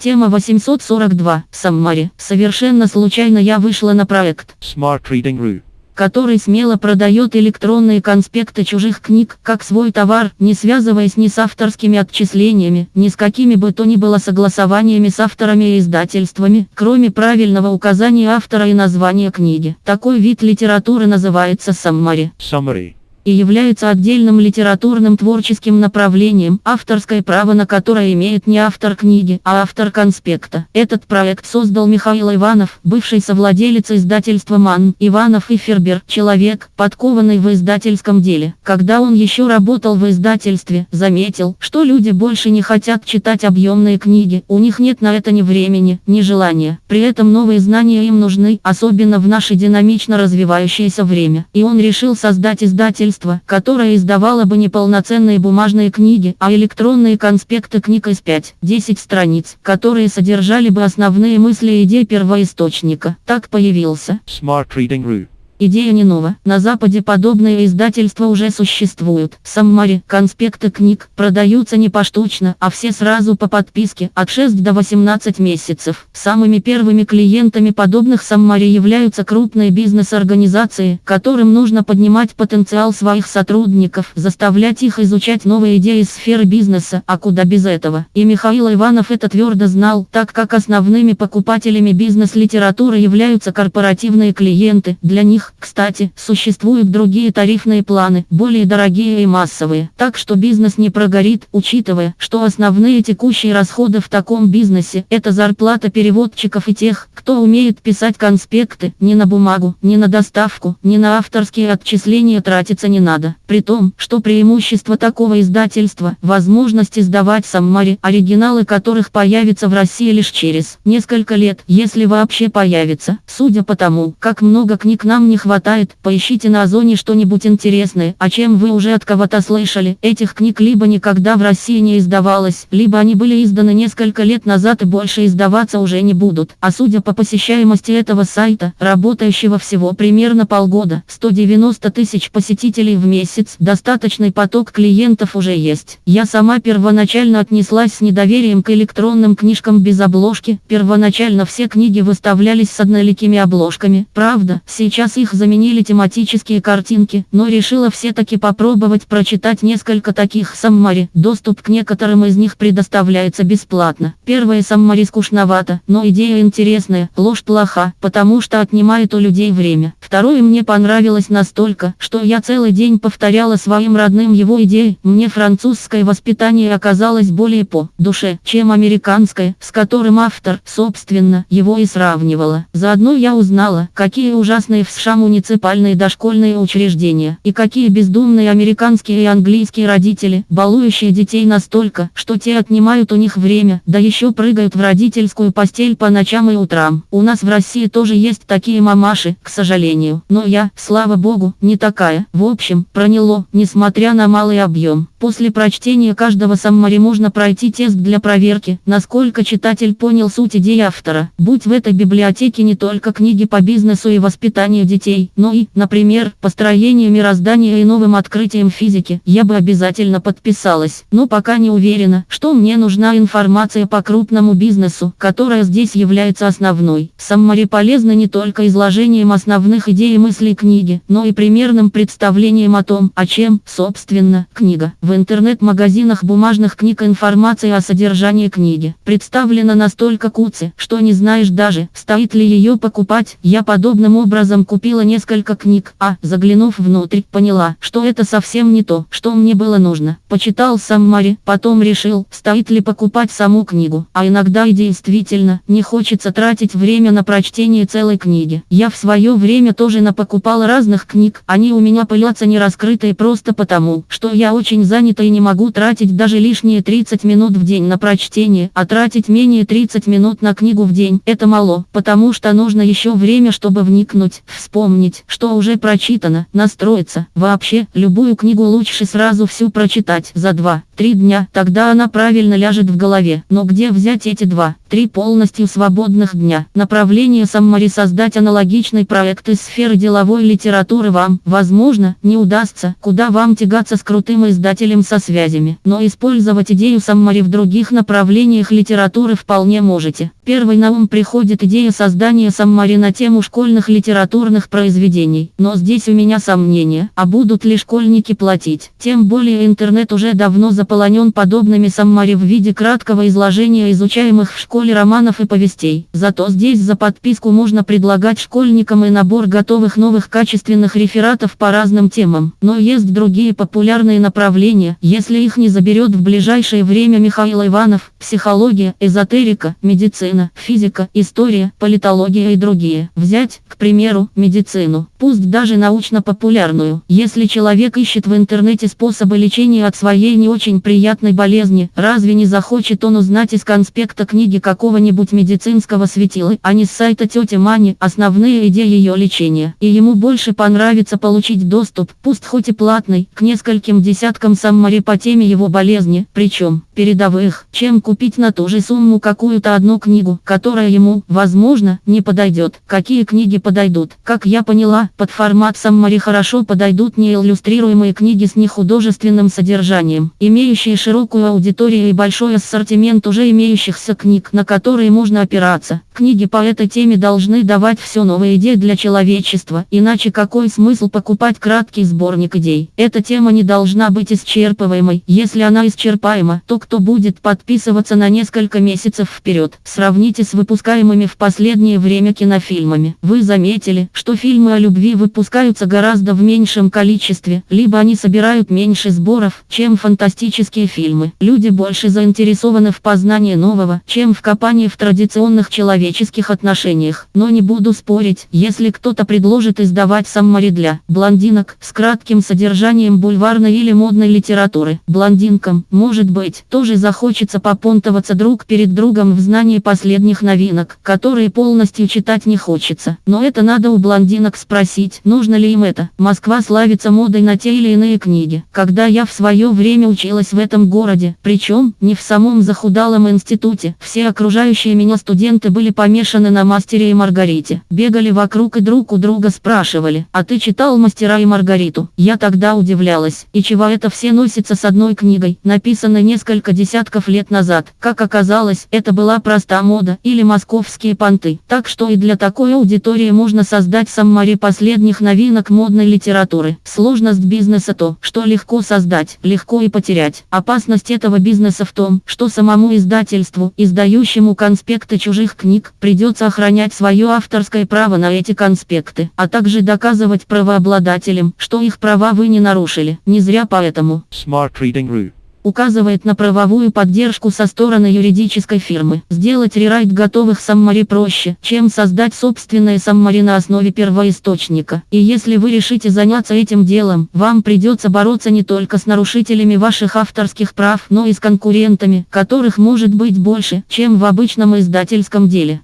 Тема 842. Саммари. Совершенно случайно я вышла на проект, Smart Reading Roo. который смело продает электронные конспекты чужих книг, как свой товар, не связываясь ни с авторскими отчислениями, ни с какими бы то ни было согласованиями с авторами и издательствами, кроме правильного указания автора и названия книги. Такой вид литературы называется саммари Summary. И является отдельным литературным творческим направлением, авторское право на которое имеет не автор книги, а автор конспекта. Этот проект создал Михаил Иванов, бывший совладелец издательства МАН, Иванов и Фербер, человек, подкованный в издательском деле. Когда он еще работал в издательстве, заметил, что люди больше не хотят читать объемные книги, у них нет на это ни времени, ни желания. При этом новые знания им нужны, особенно в наше динамично развивающееся время. И он решил создать издательство, которое издавало бы не полноценные бумажные книги, а электронные конспекты книг из 5-10 страниц, которые содержали бы основные мысли и идеи первоисточника. Так появился Smart Reading Roo. Идея не нова. На Западе подобные издательства уже существуют. Саммари, конспекты книг, продаются не поштучно, а все сразу по подписке, от 6 до 18 месяцев. Самыми первыми клиентами подобных саммари являются крупные бизнес-организации, которым нужно поднимать потенциал своих сотрудников, заставлять их изучать новые идеи сферы бизнеса, а куда без этого. И Михаил Иванов это твердо знал, так как основными покупателями бизнес-литературы являются корпоративные клиенты. Для них кстати, существуют другие тарифные планы, более дорогие и массовые. Так что бизнес не прогорит, учитывая, что основные текущие расходы в таком бизнесе – это зарплата переводчиков и тех, кто умеет писать конспекты, ни на бумагу, ни на доставку, ни на авторские отчисления тратиться не надо. При том, что преимущество такого издательства – возможность издавать саммари, оригиналы которых появятся в России лишь через несколько лет, если вообще появится. Судя по тому, как много книг нам не хватает, поищите на Озоне что-нибудь интересное, о чем вы уже от кого-то слышали. Этих книг либо никогда в России не издавалось, либо они были изданы несколько лет назад и больше издаваться уже не будут. А судя по посещаемости этого сайта, работающего всего примерно полгода, 190 тысяч посетителей в месяц, достаточный поток клиентов уже есть. Я сама первоначально отнеслась с недоверием к электронным книжкам без обложки. Первоначально все книги выставлялись с одноликими обложками. Правда, сейчас их заменили тематические картинки, но решила все-таки попробовать прочитать несколько таких саммари. Доступ к некоторым из них предоставляется бесплатно. Первое саммари скучновато, но идея интересная, ложь плоха, потому что отнимает у людей время. Второе мне понравилось настолько, что я целый день повторяла своим родным его идеи. Мне французское воспитание оказалось более по душе, чем американское, с которым автор, собственно, его и сравнивала. Заодно я узнала, какие ужасные в США муниципальные дошкольные учреждения, и какие бездумные американские и английские родители, балующие детей настолько, что те отнимают у них время, да еще прыгают в родительскую постель по ночам и утрам. У нас в России тоже есть такие мамаши, к сожалению, но я, слава богу, не такая. В общем, проняло, несмотря на малый объем. После прочтения каждого саммари можно пройти тест для проверки, насколько читатель понял суть идеи автора. Будь в этой библиотеке не только книги по бизнесу и воспитанию детей, но и, например, построение мироздания и новым открытием физики, я бы обязательно подписалась. Но пока не уверена, что мне нужна информация по крупному бизнесу, которая здесь является основной. Саммари полезны не только изложением основных идей и мыслей книги, но и примерным представлением о том, о чем, собственно, книга. В интернет-магазинах бумажных книг информация о содержании книги представлена настолько куце, что не знаешь даже, стоит ли ее покупать. Я подобным образом купила несколько книг, а, заглянув внутрь, поняла, что это совсем не то, что мне было нужно. Почитал саммари, потом решил, стоит ли покупать саму книгу. А иногда и действительно, не хочется тратить время на прочтение целой книги. Я в свое время тоже напокупала разных книг, они у меня пылятся не раскрытые просто потому, что я очень занята и не могу тратить даже лишние 30 минут в день на прочтение, а тратить менее 30 минут на книгу в день – это мало, потому что нужно еще время, чтобы вникнуть, вспомнить, что уже прочитано, настроиться. Вообще, любую книгу лучше сразу всю прочитать за 2-3 три дня, тогда она правильно ляжет в голове. Но где взять эти два, три полностью свободных дня? Направление Саммари создать аналогичный проект из сферы деловой литературы вам, возможно, не удастся, куда вам тягаться с крутым издателем со связями. Но использовать идею Саммари в других направлениях литературы вполне можете. Первый на ум приходит идея создания Саммари на тему школьных литературных произведений. Но здесь у меня сомнения, а будут ли школьники платить? Тем более интернет уже давно заполонен подобными Саммари в виде краткого изложения изучаемых в школе романов и повестей. Зато здесь за подписку можно предлагать школьникам и набор готовых новых качественных рефератов по разным темам. Но есть другие популярные направления, если их не заберет в ближайшее время Михаил Иванов, психология, эзотерика, медицина, физика, история, политология и другие. Взять, к примеру, медицину, пусть даже научно-популярную. Если человек ищет в интернете способы лечения от своей не очень приятной болезни, разве не захочет он узнать из конспекта книги какого-нибудь медицинского светила, а не с сайта тети Мани, основные идеи ее лечения. И ему больше понравится получить доступ, пусть хоть и платный, к нескольким десяткам саммари по теме его болезни, причем, передовых, чем купить на ту же сумму какую-то одну книгу, которая ему, возможно, не подойдет. Какие книги подойдут? Как я поняла, под формат саммари хорошо подойдут неиллюстрируемые книги с нехудожественным содержанием, имеющие широкую аудиторию и большой ассортимент уже имеющихся книг, на которые можно опираться. Книги по этой теме должны давать все новые идеи для человечества, иначе какой смысл покупать краткий сборник идей? Эта тема не должна быть исчерпываемой. Если она исчерпаема, то кто будет подписываться на несколько месяцев вперед? Сравните с выпускаемыми в последнее время кинофильмами. Вы заметили, что фильмы о любви выпускаются гораздо в меньшем количестве, либо они собирают меньше сборов, чем фантастические фильмы. Люди больше заинтересованы в познании нового, чем в копании в традиционных человеческих отношениях. Но не буду спорить, если кто-то предложит издавать саммари для блондинок с кратким содержанием бульварной или модной литературы. Блондинкам, может быть, тоже захочется попонтоваться друг перед другом в знании последних новинок, которые полностью читать не хочется. Но это надо у блондинок спросить, нужно ли им это. Москва славится модой на те или иные книги. Когда я в свое время училась в этом городе, причем не в самом захудалом институте, все окружающие меня студенты были помешаны на мастере и Маргарите. Бегали вокруг и друг у друга спрашивали, а ты читал мастера и Маргариту? Я тогда удивлялась, и чего это все носятся с одной книгой, написанной несколько десятков лет назад. Как оказалось, это была проста мода или московские понты. Так что и для такой аудитории можно создать саммари последних новинок модной литературы. Сложность бизнеса то, что легко создать, легко и потерять. Опасность этого бизнеса в том, что самому издательству, издающему конспекты чужих книг, придется охранять свое авторское право на эти конспекты, а также доказывать правообладателям, что их права вы не нарушили. Не зря поэтому. Smart Reading Rue указывает на правовую поддержку со стороны юридической фирмы. Сделать рерайт готовых саммари проще, чем создать собственные саммари на основе первоисточника. И если вы решите заняться этим делом, вам придется бороться не только с нарушителями ваших авторских прав, но и с конкурентами, которых может быть больше, чем в обычном издательском деле.